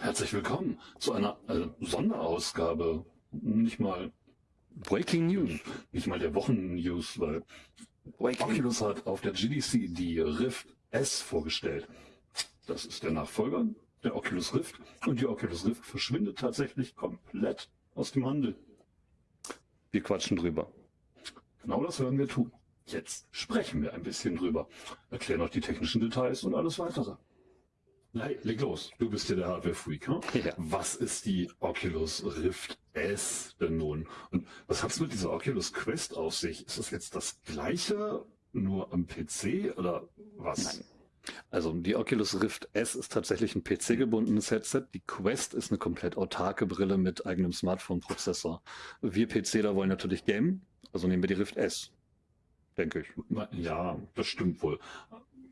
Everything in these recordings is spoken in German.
Herzlich willkommen zu einer äh, Sonderausgabe. Nicht mal Breaking News, nicht mal der Wochen-News, weil Breaking. Oculus hat auf der GDC die Rift S vorgestellt. Das ist der Nachfolger der Oculus Rift und die Oculus Rift verschwindet tatsächlich komplett aus dem Handel. Wir quatschen drüber. Genau das werden wir tun. Jetzt sprechen wir ein bisschen drüber, erklären auch die technischen Details und alles weitere. Hey, leg los. Du bist ja der Hardware-Freak. Hm? Ja. Was ist die Oculus Rift S denn nun? Und was hat's mit dieser Oculus Quest auf sich? Ist das jetzt das gleiche, nur am PC oder was? Nein. Also die Oculus Rift S ist tatsächlich ein PC-gebundenes Headset. Die Quest ist eine komplett autarke Brille mit eigenem Smartphone-Prozessor. Wir PCler wollen natürlich gamen, also nehmen wir die Rift S. Denke ich. Ja, das stimmt wohl.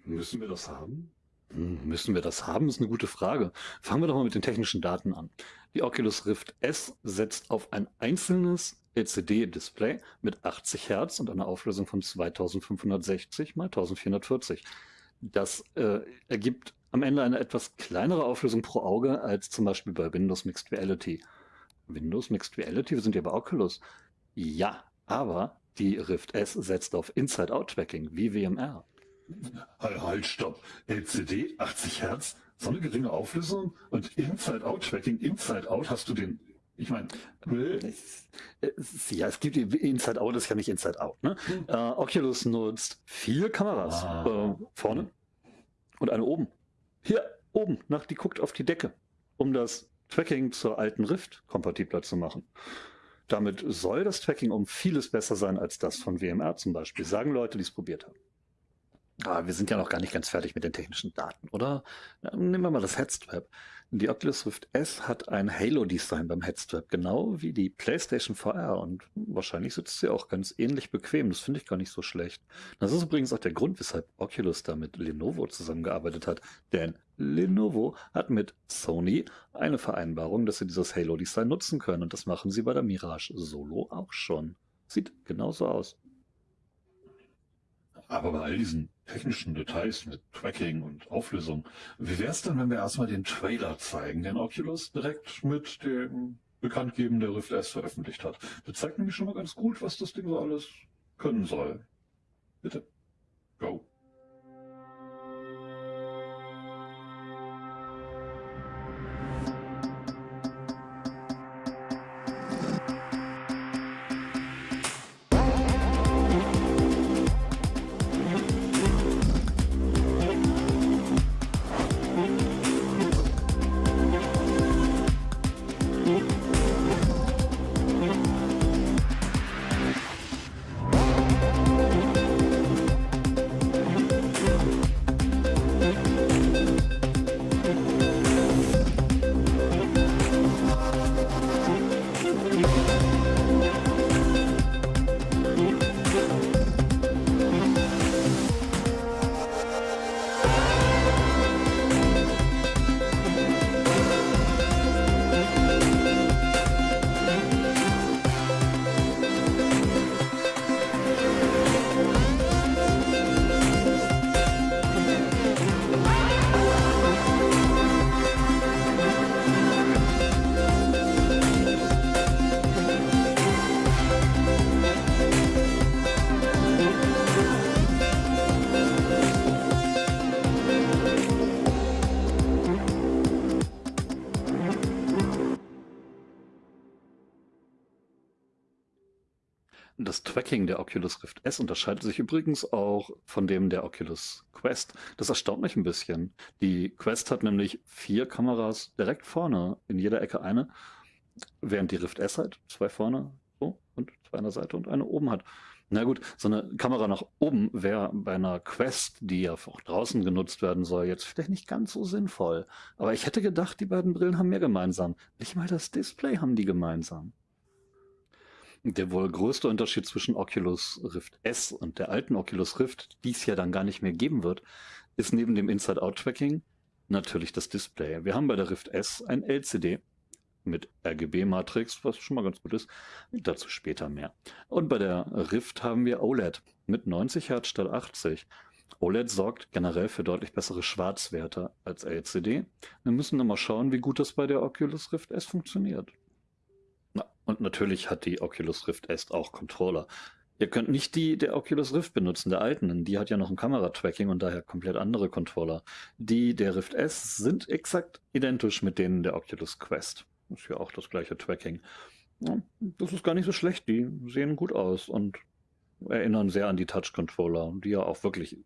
Müssen wir das haben? Müssen wir das haben, ist eine gute Frage. Fangen wir doch mal mit den technischen Daten an. Die Oculus Rift S setzt auf ein einzelnes LCD-Display mit 80 Hertz und einer Auflösung von 2560 x 1440. Das äh, ergibt am Ende eine etwas kleinere Auflösung pro Auge als zum Beispiel bei Windows Mixed Reality. Windows Mixed Reality, wir sind ja bei Oculus. Ja, aber die Rift S setzt auf Inside-Out-Tracking wie WMR. Halt, halt, stopp. LCD, 80 Hertz, so eine geringe Auflösung und Inside-Out-Tracking, Inside-Out hast du den ich meine, ja, es gibt Inside Out, ist ja nicht Inside Out. Ne? Hm. Uh, Oculus nutzt vier Kameras ah. äh, vorne und eine oben. Hier oben, nach, die guckt auf die Decke, um das Tracking zur alten Rift kompatibler zu machen. Damit soll das Tracking um vieles besser sein als das von WMR zum Beispiel, sagen Leute, die es probiert haben. Aber wir sind ja noch gar nicht ganz fertig mit den technischen Daten, oder? Nehmen wir mal das Headstrap. Die Oculus Rift S hat ein Halo-Design beim Headstrap, genau wie die PlayStation VR und wahrscheinlich sitzt sie auch ganz ähnlich bequem. Das finde ich gar nicht so schlecht. Das ist übrigens auch der Grund, weshalb Oculus da mit Lenovo zusammengearbeitet hat, denn Lenovo hat mit Sony eine Vereinbarung, dass sie dieses Halo-Design nutzen können und das machen sie bei der Mirage Solo auch schon. Sieht genauso aus. Aber bei all diesen technischen Details mit Tracking und Auflösung, wie wäre es denn, wenn wir erstmal den Trailer zeigen, den Oculus direkt mit dem Bekanntgeben der Rift S veröffentlicht hat? Das zeigt nämlich schon mal ganz gut, was das Ding so alles können soll. Bitte. Go. Tracking der Oculus Rift S unterscheidet sich übrigens auch von dem der Oculus Quest. Das erstaunt mich ein bisschen. Die Quest hat nämlich vier Kameras direkt vorne, in jeder Ecke eine, während die Rift S halt zwei vorne so, und zwei an der Seite und eine oben hat. Na gut, so eine Kamera nach oben wäre bei einer Quest, die ja auch draußen genutzt werden soll, jetzt vielleicht nicht ganz so sinnvoll. Aber ich hätte gedacht, die beiden Brillen haben mehr gemeinsam. Nicht mal das Display haben die gemeinsam. Der wohl größte Unterschied zwischen Oculus Rift S und der alten Oculus Rift, die es ja dann gar nicht mehr geben wird, ist neben dem Inside-Out-Tracking natürlich das Display. Wir haben bei der Rift S ein LCD mit RGB-Matrix, was schon mal ganz gut ist. Dazu später mehr. Und bei der Rift haben wir OLED mit 90 Hertz statt 80. OLED sorgt generell für deutlich bessere Schwarzwerte als LCD. Wir müssen nur mal schauen, wie gut das bei der Oculus Rift S funktioniert. Und natürlich hat die Oculus Rift S auch Controller. Ihr könnt nicht die der Oculus Rift benutzen, der alten. Die hat ja noch ein Kameratracking und daher komplett andere Controller. Die der Rift S sind exakt identisch mit denen der Oculus Quest. Ist ja auch das gleiche Tracking. Ja, das ist gar nicht so schlecht. Die sehen gut aus und erinnern sehr an die Touch-Controller, die ja auch wirklich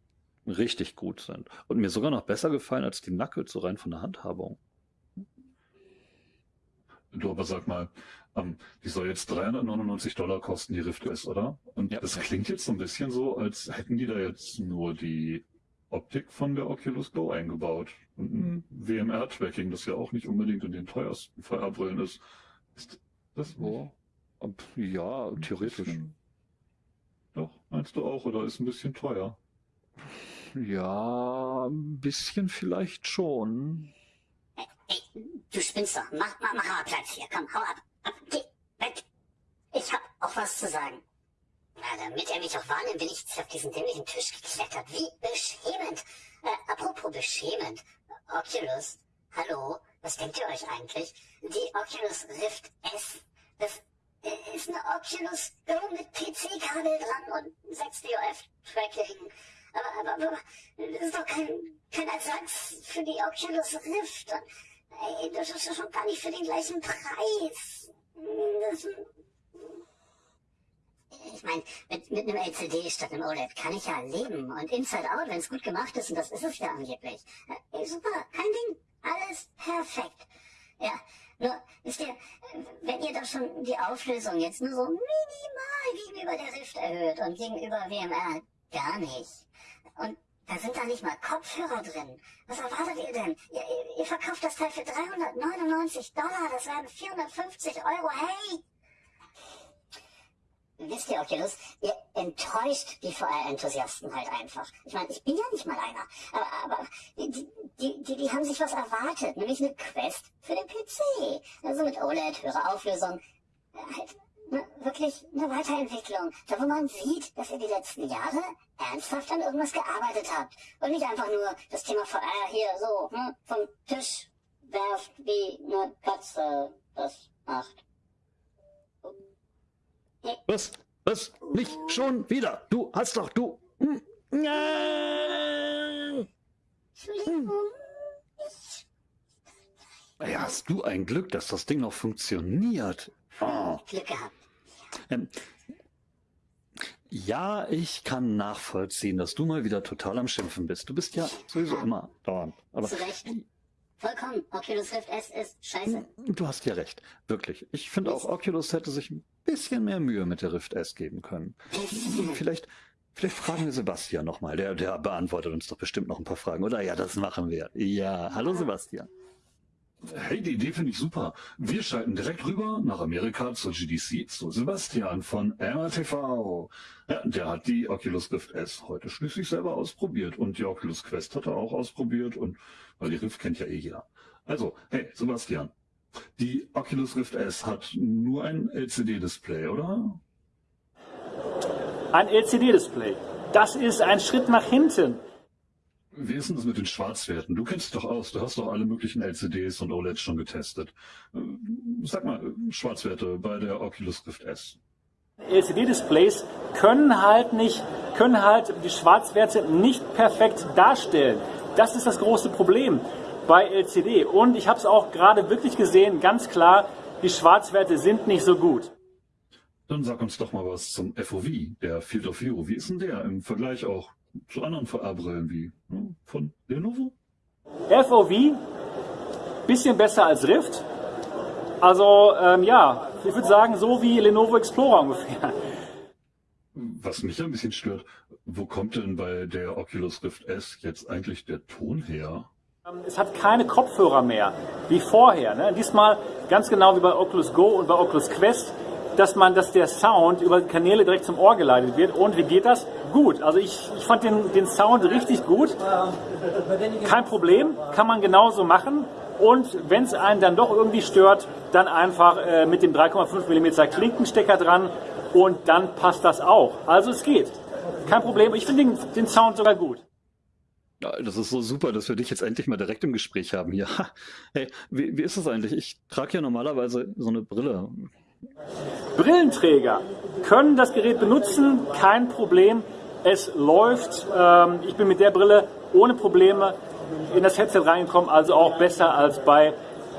richtig gut sind. Und mir sogar noch besser gefallen als die Knuckles, so rein von der Handhabung. Du aber sag mal, ähm, die soll jetzt 399 Dollar kosten, die Rift S, oder? Und ja. das klingt jetzt so ein bisschen so, als hätten die da jetzt nur die Optik von der Oculus Go eingebaut. Und ein WMR-Tracking, das ja auch nicht unbedingt in den teuersten VR-Brillen ist. Ist das so? Ja, theoretisch. Doch, meinst du auch, oder ist ein bisschen teuer? Ja, ein bisschen vielleicht schon. Ey, ey, du spinnst doch. Mach, mach, mach mal Platz hier. Komm, hau ab. Geh weg. Ich hab auch was zu sagen. Na, damit er mich auch wahrnimmt, bin ich jetzt auf diesen dämlichen Tisch geklettert. Wie beschämend. Äh, apropos beschämend. Oculus, hallo, was denkt ihr euch eigentlich? Die Oculus Rift S, das ist eine Oculus Go mit PC-Kabel dran und 6 DOF-Tracking. Aber, aber, aber, das ist doch kein, kein Ersatz für die Oculus Rift. Und, das ist doch schon gar nicht für den gleichen Preis. Das, ich meine, mit, mit einem LCD statt einem OLED kann ich ja leben. Und Inside Out, wenn es gut gemacht ist, und das ist es ja angeblich. Ey, super, kein Ding. Alles perfekt. Ja, nur, wisst ihr, wenn ihr doch schon die Auflösung jetzt nur so minimal gegenüber der Rift erhöht und gegenüber WMR gar nicht. Und da sind da nicht mal Kopfhörer drin. Was erwartet ihr denn? Ihr, ihr verkauft das Teil für 399 Dollar, das wären 450 Euro. Hey! Wisst ihr, Oculus, ihr enttäuscht die VR-Enthusiasten halt einfach. Ich meine, ich bin ja nicht mal einer. Aber, aber die, die, die, die haben sich was erwartet, nämlich eine Quest für den PC. Also mit OLED, höhere Auflösung. Halt ne, wirklich eine Weiterentwicklung. Da wo man sieht, dass ihr die letzten Jahre ernsthaft an irgendwas gearbeitet habt. Und nicht einfach nur das Thema VR hier so ne, vom Tisch werft, wie eine Katze das macht. Was? Was? Nicht schon wieder? Du hast doch, du. Hm. Entschuldigung. Ja, hast du ein Glück, dass das Ding noch funktioniert. Oh. Glück gehabt. Ähm, ja, ich kann nachvollziehen, dass du mal wieder total am Schimpfen bist. Du bist ja sowieso immer dauernd. Aber Zu Recht. Vollkommen. Oculus Rift S ist scheiße. Du hast ja recht. Wirklich. Ich finde auch, Oculus hätte sich ein bisschen mehr Mühe mit der Rift S geben können. Vielleicht, vielleicht fragen wir Sebastian nochmal. Der, der beantwortet uns doch bestimmt noch ein paar Fragen. Oder ja, das machen wir. Ja, hallo Sebastian. Hey, die Idee finde ich super. Wir schalten direkt rüber nach Amerika zur GDC zu Sebastian von MRTV. Ja, der hat die Oculus Rift S heute schließlich selber ausprobiert und die Oculus Quest hat er auch ausprobiert und weil die Rift kennt ja eh jeder. Also, hey, Sebastian, die Oculus Rift S hat nur ein LCD-Display, oder? Ein LCD-Display. Das ist ein Schritt nach hinten. Wie ist denn das mit den Schwarzwerten? Du kennst dich doch aus, du hast doch alle möglichen LCDs und OLEDs schon getestet. Äh, sag mal, Schwarzwerte bei der Oculus Rift S. LCD-Displays können halt nicht, können halt die Schwarzwerte nicht perfekt darstellen. Das ist das große Problem bei LCD. Und ich habe es auch gerade wirklich gesehen, ganz klar, die Schwarzwerte sind nicht so gut. Dann sag uns doch mal was zum FOV, der Field of View. Wie ist denn der im Vergleich auch zu anderen VR-Brillen wie ne, von Lenovo? FOV, bisschen besser als Rift. Also ähm, ja, ich würde sagen so wie Lenovo Explorer ungefähr. Was mich ein bisschen stört, wo kommt denn bei der Oculus Rift S jetzt eigentlich der Ton her? Ähm, es hat keine Kopfhörer mehr, wie vorher. Ne? Diesmal ganz genau wie bei Oculus Go und bei Oculus Quest dass man, dass der Sound über Kanäle direkt zum Ohr geleitet wird. Und wie geht das? Gut. Also ich, ich fand den, den Sound richtig gut. Kein Problem, kann man genauso machen. Und wenn es einen dann doch irgendwie stört, dann einfach äh, mit dem 3,5 mm Klinkenstecker dran und dann passt das auch. Also es geht. Kein Problem. Ich finde den, den Sound sogar gut. Ja, das ist so super, dass wir dich jetzt endlich mal direkt im Gespräch haben hier. Hey, wie, wie ist das eigentlich? Ich trage ja normalerweise so eine Brille. Brillenträger können das Gerät benutzen, kein Problem. Es läuft. Ähm, ich bin mit der Brille ohne Probleme in das Headset reingekommen, also auch besser als bei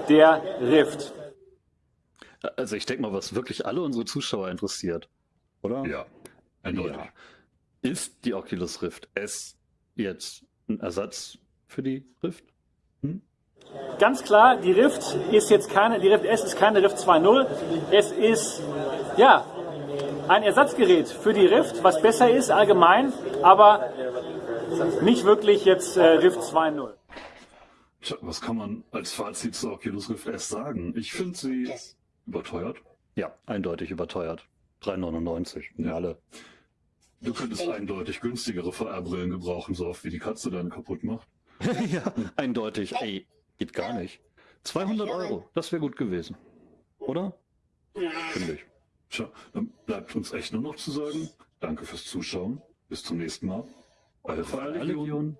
der Rift. Also ich denke mal, was wirklich alle unsere Zuschauer interessiert, oder? Ja, eindeutig. Ja. Ist die Oculus Rift S jetzt ein Ersatz für die Rift? Hm? Ganz klar, die Rift ist jetzt keine, die Rift S ist keine Rift 2.0. Es ist, ja, ein Ersatzgerät für die Rift, was besser ist allgemein, aber nicht wirklich jetzt äh, Rift 2.0. Tja, was kann man als Fazit zur Oculus Rift S sagen? Ich finde sie Das- überteuert. Ja, eindeutig überteuert. 3,99. Ja. Alle. Du könntest eindeutig günstigere VR-Brillen gebrauchen, so oft wie die Katze deine kaputt macht. ja, eindeutig. Ey, geht gar nicht. 200 Euro, das wäre gut gewesen. Oder? Finde ich. Tja, dann bleibt uns echt nur noch zu sagen, danke fürs Zuschauen. Bis zum nächsten Mal. VR-Legion. Legion.